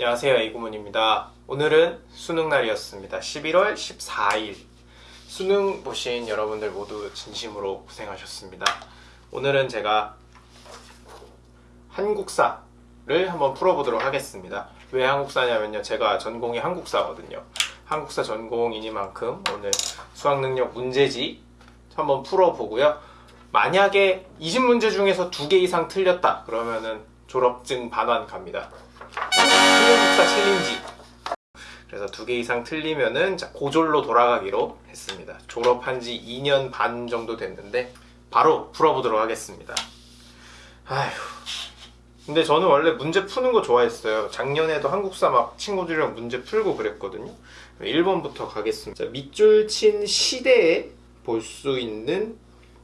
안녕하세요 이구문입니다. 오늘은 수능 날이었습니다. 11월 14일. 수능 보신 여러분들 모두 진심으로 고생하셨습니다. 오늘은 제가 한국사를 한번 풀어보도록 하겠습니다. 왜 한국사냐면요 제가 전공이 한국사거든요. 한국사 전공이니만큼 오늘 수학능력 문제지 한번 풀어보고요. 만약에 20문제 중에서 두 개 이상 틀렸다 그러면은 졸업증 반환 갑니다 한국사 챌린지 그래서 두 개 이상 틀리면은 자, 고졸로 돌아가기로 했습니다 졸업한 지 2년 반 정도 됐는데 바로 풀어보도록 하겠습니다 아휴 근데 저는 원래 문제 푸는 거 좋아했어요 작년에도 한국사 막 친구들이랑 문제 풀고 그랬거든요 1번부터 가겠습니다 자, 밑줄 친 시대에 볼 수 있는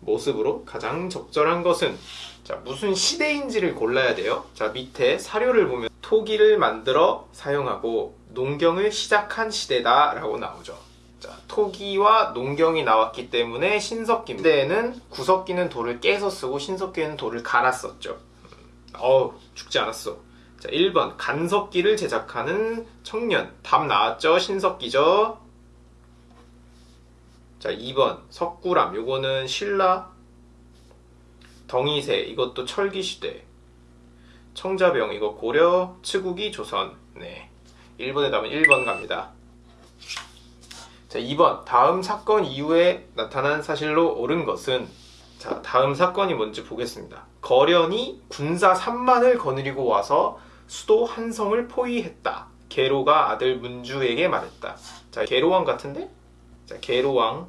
모습으로 가장 적절한 것은 자 무슨 시대인지를 골라야 돼요 자 밑에 사료를 보면 토기를 만들어 사용하고 농경을 시작한 시대다 라고 나오죠. 자 토기와 농경이 나왔기 때문에 신석기 시대에는 구석기는 돌을 깨서 쓰고 신석기는 돌을 갈아 썼죠. 어우 죽지 않았어. 자 1번. 간석기를 제작하는 청년. 답 나왔죠? 신석기죠? 자 2번. 석굴암. 요거는 신라 덩이새 이것도 철기시대 청자병 이거 고려 츠국이 조선. 네. 1번에 답은 1번 갑니다. 자 2번. 다음 사건 이후에 나타난 사실로 옳은 것은? 자 다음 사건이 뭔지 보겠습니다. 거련이 군사 3만을 거느리고 와서 수도 한성을 포위했다. 계로가 아들 문주에게 말했다. 자 계로왕 같은데? 자 계로왕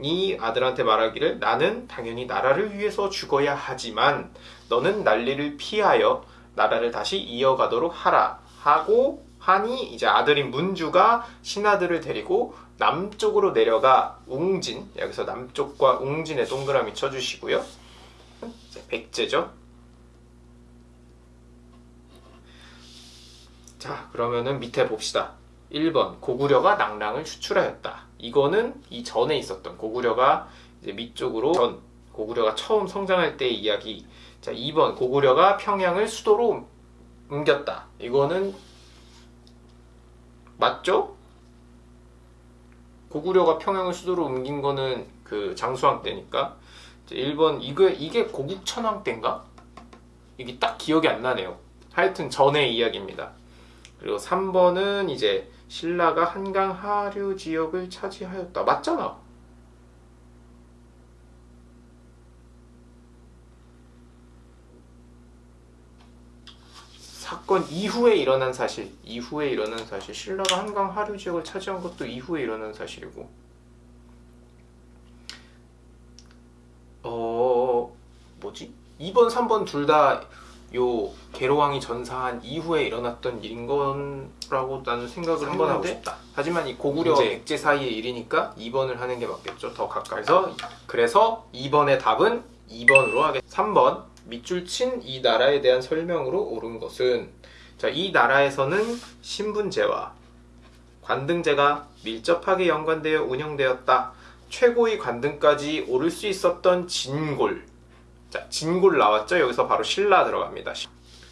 이 아들한테 말하기를 나는 당연히 나라를 위해서 죽어야 하지만 너는 난리를 피하여 나라를 다시 이어가도록 하라 하고 하니 이제 아들인 문주가 신하들을 데리고 남쪽으로 내려가 웅진 여기서 남쪽과 웅진에 동그라미 쳐주시고요. 백제죠. 자 그러면은 밑에 봅시다. 1번 고구려가 낭랑을 추출하였다 이거는 이 전에 있었던 고구려가 이제 밑쪽으로 전 고구려가 처음 성장할 때의 이야기. 자 2번 고구려가 평양을 수도로 옮겼다. 이거는 맞죠? 고구려가 평양을 수도로 옮긴 거는 그 장수왕 때니까. 1번 이게, 이게 고국천왕 때인가? 이게 딱 기억이 안 나네요. 하여튼 전의 이야기입니다. 그리고 3번은 이제 신라가 한강 하류 지역을 차지하였다. 맞잖아. 사건 이후에 일어난 사실, 이후에 일어난 사실, 신라가 한강 하류 지역을 차지한 것도 이후에 일어난 사실이고 어... 뭐지? 2번, 3번 둘 다 요 계로왕이 전사한 이후에 일어났던 일인 거라고 나는 생각을 한번 하고 싶다. 하지만 이 고구려 문제. 백제 사이의 일이니까 2번을 하는 게 맞겠죠. 더 가까이서. 그래서 2번의 답은 2번으로 하겠습니다 3번. 밑줄 친 이 나라에 대한 설명으로 옳은 것은. 자, 이 나라에서는 신분제와 관등제가 밀접하게 연관되어 운영되었다. 최고의 관등까지 오를 수 있었던 진골 자, 진골 나왔죠? 여기서 바로 신라 들어갑니다.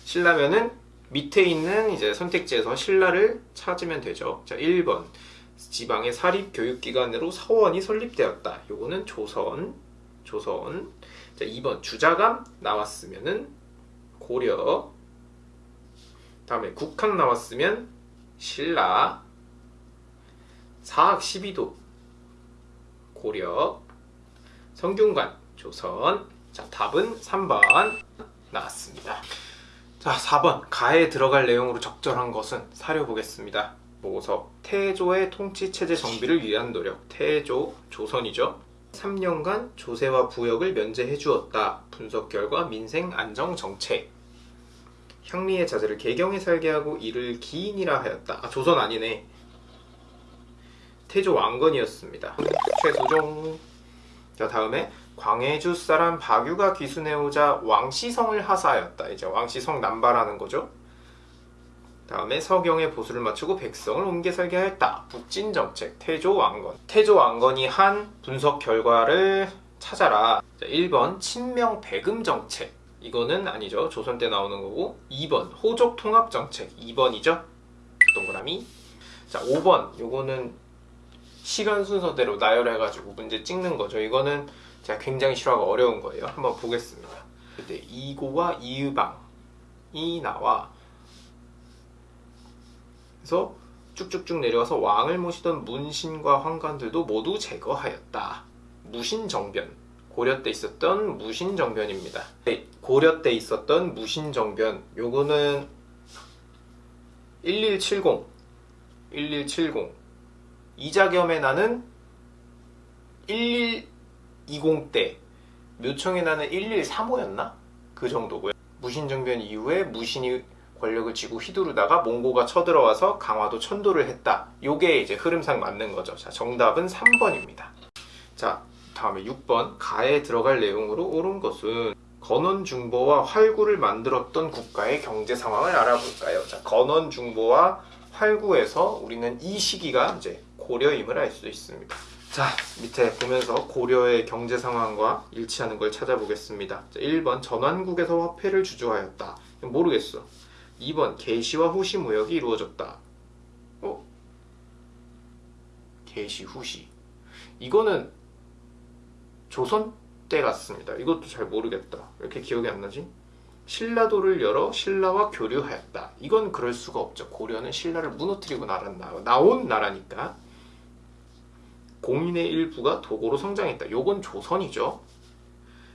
신라면은 밑에 있는 이제 선택지에서 신라를 찾으면 되죠. 자, 1번. 지방의 사립교육기관으로 서원이 설립되었다. 요거는 조선. 조선. 자, 2번. 주자감 나왔으면은 고려. 다음에 국학 나왔으면 신라. 사학 12도 고려. 성균관 조선. 자 답은 3번 나왔습니다. 자 4번. 가에 들어갈 내용으로 적절한 것은 사려 보겠습니다. 보고서. 태조의 통치체제 정비를 위한 노력. 태조 조선이죠. 3년간 조세와 부역을 면제해 주었다. 분석 결과 민생 안정 정책. 향리의 자제를 개경에 살게 하고 이를 기인이라 하였다. 아 조선 아니네. 태조 왕건이었습니다. 최소종. 자 다음에 광해주 사람 박유가 귀순해오자 왕시성을 하사하였다. 이제 왕시성 남발하는 거죠. 다음에 서경의 보수를 맞추고 백성을 옮겨 살게 하였다. 북진정책, 태조왕건. 태조왕건이 한 분석 결과를 찾아라. 자, 1번 친명 배금 정책. 이거는 아니죠. 조선 때 나오는 거고 2번 호족 통합 정책 2번이죠. 동그라미. 자 5번 요거는 시간 순서대로 나열해가지고 문제 찍는 거죠. 이거는 제가 굉장히 싫어하고 어려운 거예요. 한번 보겠습니다. 근데 이고와 이의방이 나와 그래서 쭉쭉쭉 내려와서 왕을 모시던 문신과 황관들도 모두 제거하였다. 무신정변. 고려 때 있었던 무신정변입니다. 네, 고려 때 있었던 무신정변. 요거는 1170. 1170. 이자겸의 나는 1120 때. 묘청의 나는 1135였나? 그 정도고요. 무신정변 이후에 무신이 권력을 쥐고 휘두르다가 몽고가 쳐들어와서 강화도 천도를 했다. 요게 이제 흐름상 맞는 거죠. 자, 정답은 3번입니다. 자, 다음에 6번. 가에 들어갈 내용으로 옳은 것은 건원중보와 활구를 만들었던 국가의 경제 상황을 알아볼까요? 자, 건원중보와 활구에서 우리는 이 시기가 이제 고려임을 알 수 있습니다. 자, 밑에 보면서 고려의 경제 상황과 일치하는 걸 찾아보겠습니다. 자, 1번 전환국에서 화폐를 주조하였다. 모르겠어. 2번 개시와 후시 무역이 이루어졌다. 어? 개시 후시. 이거는 조선 때 같습니다. 이것도 잘 모르겠다. 왜 이렇게 기억이 안 나지? 신라도를 열어 신라와 교류하였다. 이건 그럴 수가 없죠. 고려는 신라를 무너뜨리고 나란다. 나온 나라니까. 공인의 일부가 도고로 성장했다. 요건 조선이죠.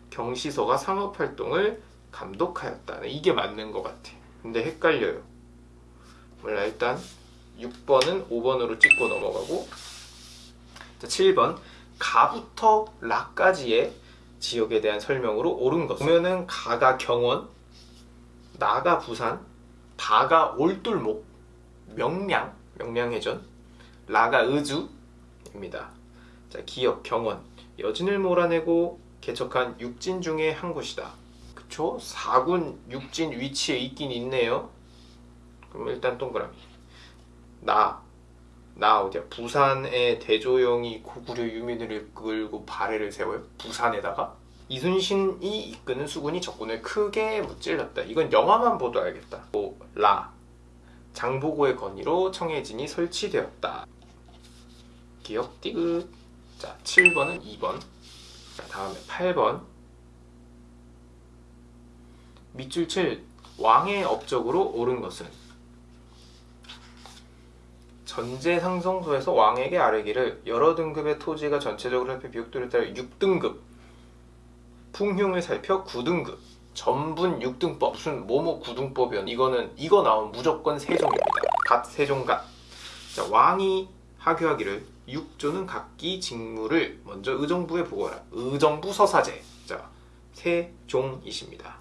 경시서가 상업활동을 감독하였다. 이게 맞는 것 같아. 근데 헷갈려요. 몰라 일단 6번은 5번으로 찍고 넘어가고 자, 7번 가부터 라까지의 지역에 대한 설명으로 옳은 것 보면은 가가 경원 나가 부산 바가 올돌목 명량 명량해전 라가 의주입니다. 자, 기역 경원 여진을 몰아내고 개척한 육진 중의 한 곳이다. 그쵸? 4군 육진 위치에 있긴 있네요. 그럼 일단 동그라미. 나, 나 어디야? 부산의 대조영이 고구려 유민을 이끌고 발해를 세워요? 부산에다가? 이순신이 이끄는 수군이 적군을 크게 무찔렀다. 이건 영화만 보도 알겠다. 또 라, 장보고의 건의로 청해진이 설치되었다. 기억 띠긋. 자, 7번은 2번. 자, 다음에 8번. 밑줄 7 왕의 업적으로 옳은 것은 전제 상성소에서 왕에게 아뢰기를 여러 등급의 토지가 전체적으로 살펴 비옥도를 따라 6등급 풍흉을 살펴 9등급 전분 6등법 무슨 뭐뭐 9등법이야 이거는 이거 나오면 무조건 세종입니다 갓 세종갓 자, 왕이 하교하기를 육조는 각기 직무를 먼저 의정부에 보고하라. 의정부 서사제. 자 세종이십니다.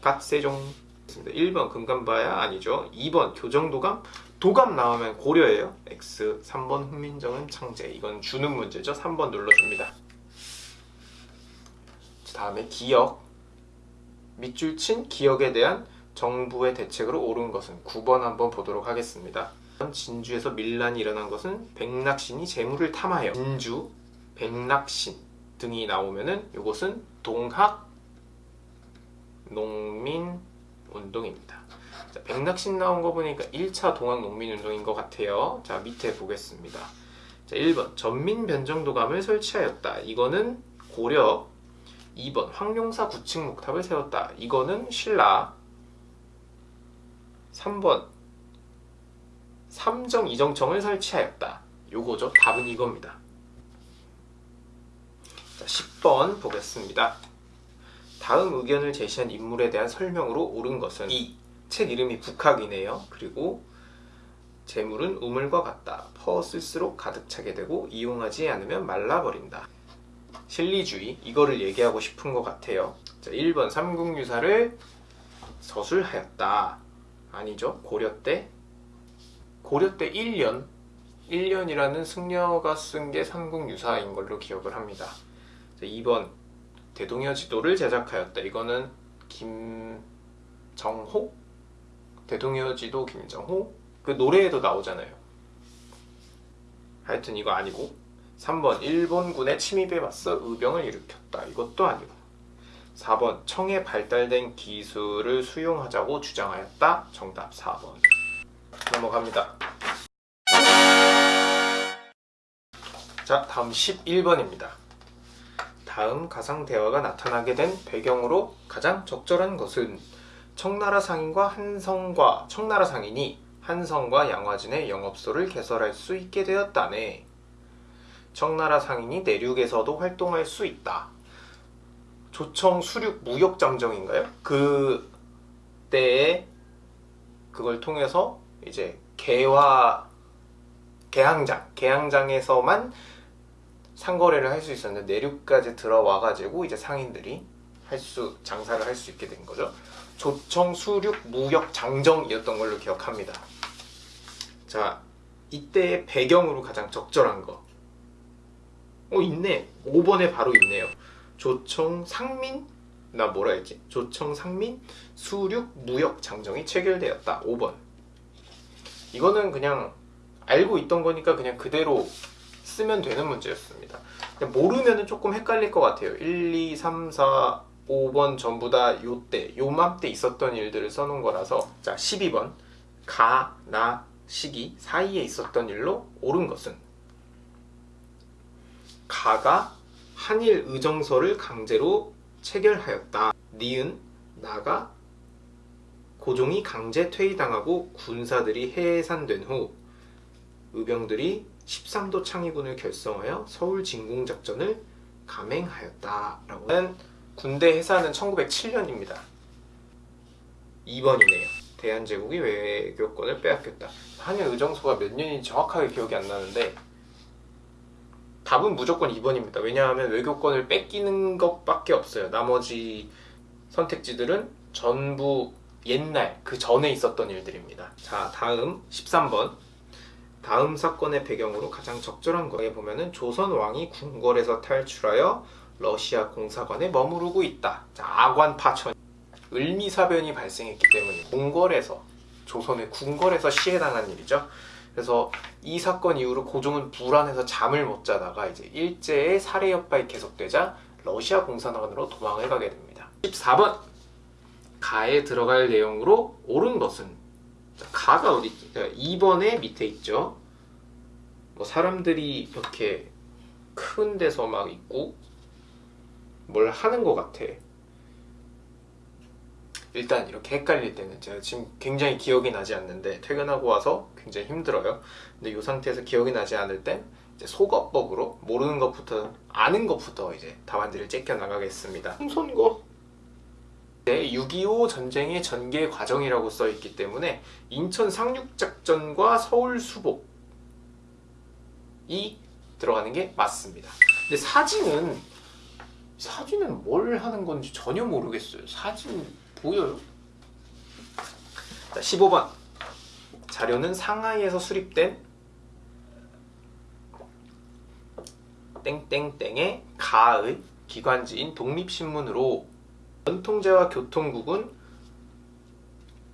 갓세종. 1번 금감바야 아니죠. 2번 교정도감. 도감 나오면 고려예요. X. 3번 훈민정음 창제. 이건 주는 문제죠. 3번 눌러줍니다. 다음에 기억. 밑줄 친 기억에 대한 정부의 대책으로 옳은 것은 9번 한번 보도록 하겠습니다 진주에서 밀란이 일어난 것은 백낙신이 재물을 탐하여 진주, 백낙신 등이 나오면은 이것은 동학 농민 운동입니다. 자, 백낙신 나온 거 보니까 1차 동학 농민 운동인 것 같아요. 자, 밑에 보겠습니다. 자, 1번 전민 변정도감을 설치하였다. 이거는 고려 2번 황룡사 구층 목탑을 세웠다. 이거는 신라 3번 삼정 이정청을 설치하였다. 요거죠. 답은 이겁니다. 자, 10번 보겠습니다. 다음 의견을 제시한 인물에 대한 설명으로 옳은 것은 이책 이름이 북학이네요. 그리고 재물은 우물과 같다. 퍼 쓸수록 가득 차게 되고 이용하지 않으면 말라버린다. 실리주의 이거를 얘기하고 싶은 것 같아요. 자, 1번 삼국유사를 서술하였다. 아니죠. 고려 때 고려 때 1년 1년이라는 승려가 쓴 게 삼국유사인 걸로 기억을 합니다. 자, 2번 대동여 지도를 제작하였다. 이거는 김정호? 대동여 지도 김정호? 그 노래에도 나오잖아요. 하여튼 이거 아니고 3번 일본군의 침입에 맞서 의병을 일으켰다. 이것도 아니고 4번 청에 발달된 기술을 수용하자고 주장하였다. 정답 4번. 넘어갑니다. 자, 다음 11번입니다. 다음 가상 대화가 나타나게 된 배경으로 가장 적절한 것은 청나라 상인과 한성과 청나라 상인이 한성과 양화진의 영업소를 개설할 수 있게 되었다네. 청나라 상인이 내륙에서도 활동할 수 있다. 조청 수륙 무역 잠정인가요? 그 때에 그걸 통해서 이제 개화 개항장 개항장에서만 상거래를 할 수 있었는데 내륙까지 들어와 가지고 이제 상인들이 할 수 장사를 할 수 있게 된 거죠. 조청 수륙 무역 장정이었던 걸로 기억합니다. 자, 이때의 배경으로 가장 적절한 거. 어, 있네. 5번에 바로 있네요. 조청 상민 나 뭐라 했지? 조청 상민 수륙 무역 장정이 체결되었다. 5번. 이거는 그냥 알고 있던 거니까 그냥 그대로 쓰면 되는 문제였습니다. 모르면 조금 헷갈릴 것 같아요. 1, 2, 3, 4, 5번 전부 다 요때, 요맘때 있었던 일들을 써놓은 거라서 자 12번 가, 나, 시기 사이에 있었던 일로 옳은 것은 가가 한일 의정서를 강제로 체결하였다. 니은 나가 고종이 강제 퇴위당하고 군사들이 해산된 후 의병들이 13도 창의군을 결성하여 서울 진공 작전을 감행하였다라고 하는 군대 해산은 1907년입니다. 2번이네요. 대한제국이 외교권을 빼앗겼다. 한일 의정서가 몇 년인지 정확하게 기억이 안 나는데 답은 무조건 2번입니다. 왜냐하면 외교권을 뺏기는 것밖에 없어요. 나머지 선택지들은 전부 옛날 그 전에 있었던 일들입니다. 자, 다음 13번. 다음 사건의 배경으로 가장 적절한 거에 보면은 조선 왕이 궁궐에서 탈출하여 러시아 공사관에 머무르고 있다. 자, 아관 파천. 을미사변이 발생했기 때문에 궁궐에서 조선의 궁궐에서 시해당한 일이죠. 그래서 이 사건 이후로 고종은 불안해서 잠을 못 자다가 이제 일제의 살해 협박이 계속되자 러시아 공사관으로 도망을 가게 됩니다. 14번 가에 들어갈 내용으로 옳은 것은 자, 가가 어디 있지? 2번에 밑에 있죠. 뭐 사람들이 이렇게 큰 데서 막 있고 뭘 하는 것 같아. 일단 이렇게 헷갈릴 때는 제가 지금 굉장히 기억이 나지 않는데 퇴근하고 와서 굉장히 힘들어요. 근데 이 상태에서 기억이 나지 않을 땐 이제 속어법으로 모르는 것부터 아는 것부터 이제 답안지를 째껴 나가겠습니다. 손거 6.25 전쟁의 전개 과정이라고 써 있기 때문에 인천 상륙작전과 서울 수복이 들어가는 게 맞습니다. 근데 사진은 사진은 뭘 하는 건지 전혀 모르겠어요. 사진 보여요? 자, 15번 자료는 상하이에서 수립된 땡땡땡의 가의 기관지인 독립신문으로 전통제와 교통국은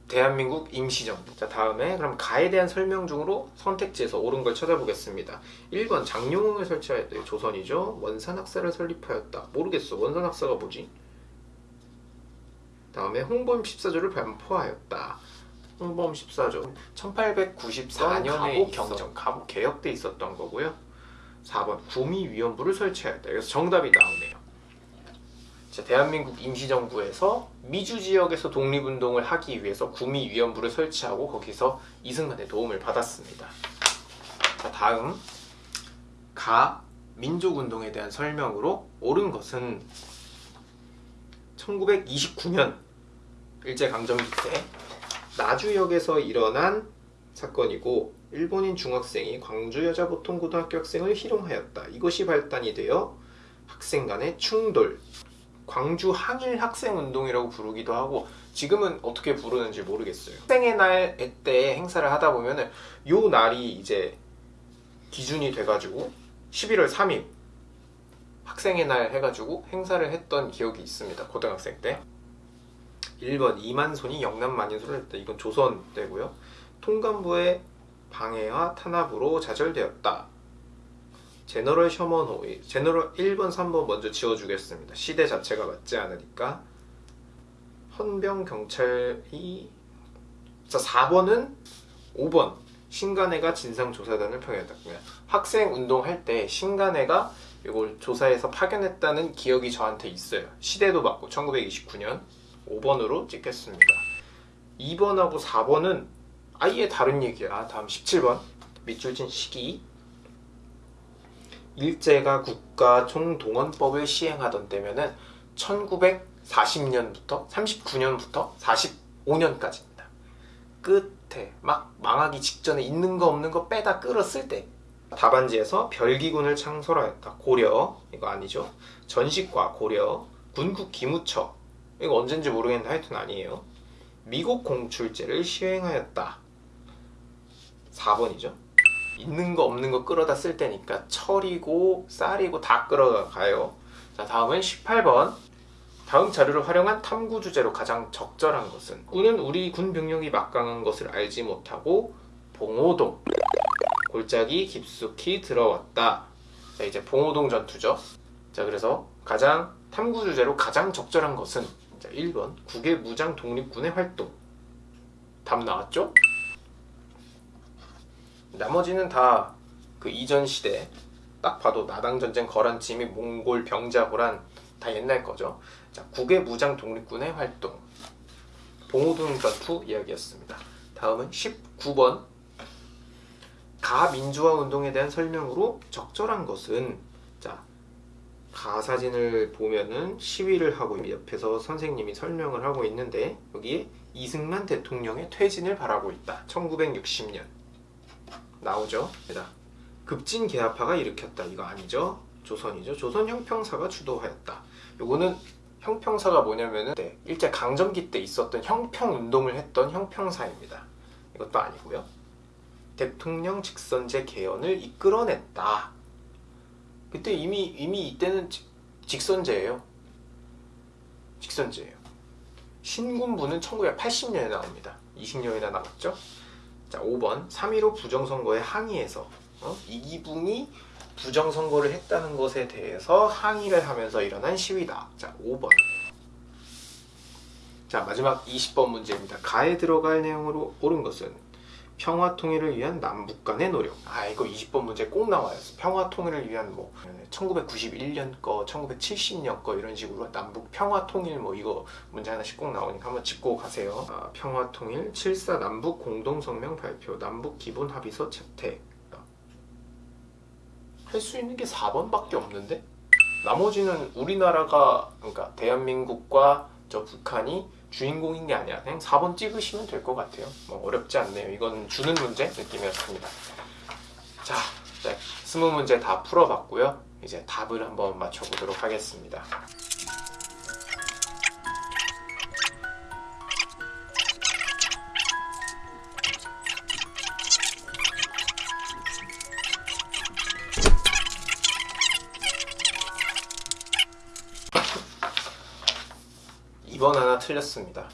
대한민국 임시정부. 자, 다음에 그럼 가에 대한 설명 중으로 선택지에서 옳은 걸 찾아보겠습니다. 1번 장룡흥을 설치하였다. 조선이죠. 원산학사를 설립하였다. 모르겠어. 원산학사가 뭐지? 다음에 홍범 14조를 반포하였다. 홍범 14조 1894년에 경정 가부 개혁돼 있었던 거고요. 4번 구미위원부를 설치하였다. 여기서 정답이 나오네요. 자, 대한민국 임시정부에서 미주 지역에서 독립운동을 하기 위해서 구미위원부를 설치하고 거기서 이승만의 도움을 받았습니다. 자, 다음 가 민족운동에 대한 설명으로 옳은 것은 1929년 일제강점기 때 나주역에서 일어난 사건이고 일본인 중학생이 광주 여자보통고등학교 학생을 희롱하였다. 이것이 발단이 되어 학생 간의 충돌, 광주 항일 학생 운동이라고 부르기도 하고 지금은 어떻게 부르는지 모르겠어요. 학생의 날 때 행사를 하다 보면은 요 날이 이제 기준이 돼가지고 11월 3일 학생의 날 해가지고 행사를 했던 기억이 있습니다. 고등학생 때. 1번 이만손이 영남 만인소를 했다. 이건 조선 때고요. 통감부의 방해와 탄압으로 좌절되었다. 제너럴 셔먼호 제너럴 1번 3번 먼저 지워주겠습니다. 시대 자체가 맞지 않으니까. 헌병 경찰이 자 4번은 5번. 신간회가 진상조사단을 평했다. 그러니까 학생 운동 할 때 신간회가 이걸 조사해서 파견했다는 기억이 저한테 있어요. 시대도 맞고 1929년 5번으로 찍겠습니다. 2번하고 4번은 아예 다른 얘기야. 다음 17번. 밑줄진 시기 일제가 국가 총동원법을 시행하던 때면은 1940년부터 39년부터 45년까지입니다. 끝에 막 망하기 직전에 있는 거 없는 거 빼다 끌었을 때 답안지에서 별기군을 창설하였다. 고려 이거 아니죠. 전식과 고려 군국 기무처 이거 언젠지 모르겠는데 하여튼 아니에요. 미국 공출제를 시행하였다. 4번이죠. 있는 거 없는 거 끌어다 쓸 때니까 철이고 쌀이고 다 끌어가요. 자 다음은 18번. 다음 자료를 활용한 탐구 주제로 가장 적절한 것은 군은 우리 군 병력이 막강한 것을 알지 못하고 봉오동 골짜기 깊숙이 들어왔다. 자 이제 봉오동 전투죠. 자 그래서 가장 탐구 주제로 가장 적절한 것은 자 1번 국외 무장 독립군의 활동. 답 나왔죠? 나머지는 다 그 이전 시대 딱 봐도 나당 전쟁 거란치 및 몽골 병자호란 다 옛날 거죠. 자, 국외 무장 독립군의 활동. 봉오동 전투 이야기였습니다. 다음은 19번. 가민주화 운동에 대한 설명으로 적절한 것은 자, 가사진을 보면은 시위를 하고 옆에서 선생님이 설명을 하고 있는데 여기에 이승만 대통령의 퇴진을 바라고 있다. 1960년. 나오죠. 급진 개화파가 일으켰다. 이거 아니죠? 조선이죠. 조선 형평사가 주도하였다. 요거는 형평사가 뭐냐면은 네, 일제 강점기 때 있었던 형평 운동을 했던 형평사입니다. 이것도 아니고요. 대통령 직선제 개헌을 이끌어냈다. 그때 이미 이미 이때는 직, 직선제예요. 직선제예요. 신군부는 1980년에 나옵니다. 20년이나 남았죠. 자, 5번 3.15 부정선거에 항의해서 어? 이기붕이 부정선거를 했다는 것에 대해서 항의를 하면서 일어난 시위다. 자, 5번. 자, 마지막 20번 문제입니다. 가에 들어갈 내용으로 옳은 것은 평화 통일을 위한 남북 간의 노력. 아, 이거 20번 문제 꼭 나와요. 평화 통일을 위한 뭐 1991년 거, 1970년 거 이런 식으로 남북 평화 통일 뭐 이거 문제 하나씩 꼭 나오니까 한번 짚고 가세요. 아, 평화 통일 7사 남북 공동 성명 발표, 남북 기본 합의서 채택. 할 수 있는 게 4번밖에 없는데 나머지는 우리나라가 그러니까 대한민국과 저 북한이 주인공인 게 아니야. 그냥 4번 찍으시면 될 것 같아요. 뭐 어렵지 않네요. 이건 주는 문제 느낌이었습니다. 자, 네, 20문제 다 풀어봤고요. 이제 답을 한번 맞춰보도록 하겠습니다. 틀렸습니다.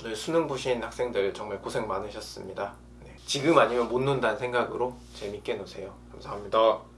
오늘 수능 보신 학생들 정말 고생 많으셨습니다. 네, 지금 아니면 못 논다는 생각으로 재밌게 노세요. 감사합니다.